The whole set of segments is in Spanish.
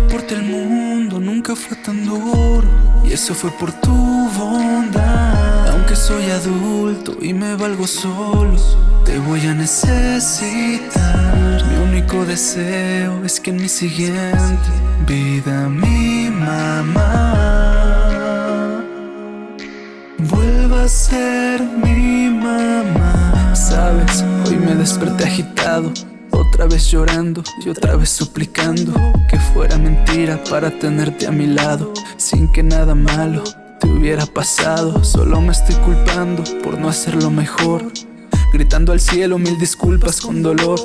porte el mundo nunca fue tan duro. Y eso fue por tu bondad. Aunque soy adulto y me valgo solo Te voy a necesitar. Mi único deseo es que en mi siguiente vida mi mamá Vuelva a ser mi mamá. Sabes, hoy me desperté agitado otra vez llorando y otra vez suplicando Que fuera mentira para tenerte a mi lado. Sin que nada malo te hubiera pasado Solo me estoy culpando por no hacerlo mejor. Gritando al cielo mil disculpas con dolor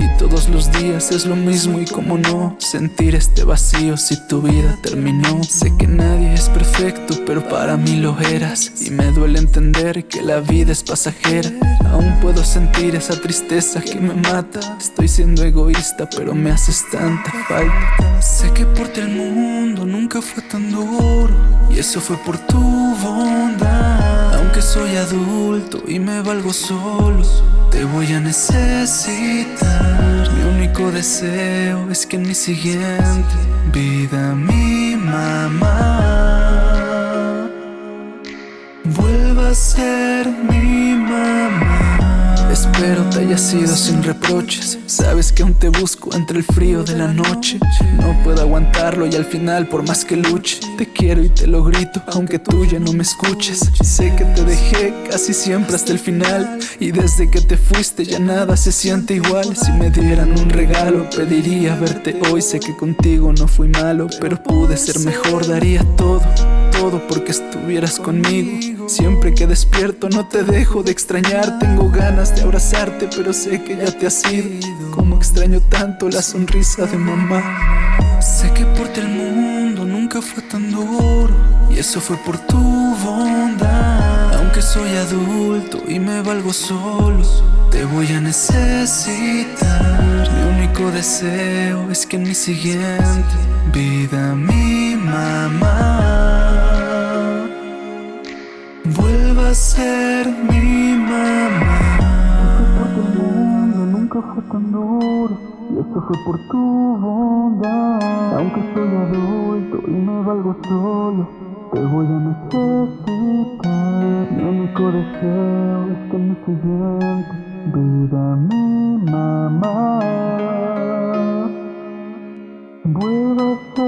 y todos los días es lo mismo y como no Sentir este vacío si tu vida terminó. Sé que nadie es perfecto pero para mí lo eras. Y me duele entender que la vida es pasajera. Aún puedo sentir esa tristeza que me mata. Estoy siendo egoísta pero me haces tanta falta. Sé que por ti el mundo nunca fue tan duro Y eso fue por tu bondad soy adulto y me valgo solo Te voy a necesitar mi único deseo es que en mi siguiente vida mi mamá vuelva a ser mi mamá. Espero te haya sido sin reproches. Sabes que aún te busco entre el frío de la noche. No puedo aguantarlo y al final por más que luche Te quiero y te lo grito aunque tú ya no me escuches. Sé que te dejé casi siempre hasta el final Y desde que te fuiste ya nada se siente igual. Si me dieran un regalo pediría verte hoy. Sé que contigo no fui malo pero pude ser mejor Daría todo, todo porque estuvieras conmigo. Siempre que despierto no te dejo de extrañar. Tengo ganas de abrazarte pero sé que ya te has ido. Como extraño tanto la sonrisa de mamá. Sé que por ti el mundo nunca fue tan duro Y eso fue por tu bondad. Aunque soy adulto y me valgo solo Te voy a necesitar. Mi único deseo es que en mi siguiente vida mi mamá ser mi mamá. Nunca fue tan duro Y esto fue por tu bondad. Aunque soy adulto y me valgo solo Te voy a necesitar. Mi único deseo es que mi siguiente vida mi mamá Vuelva a ser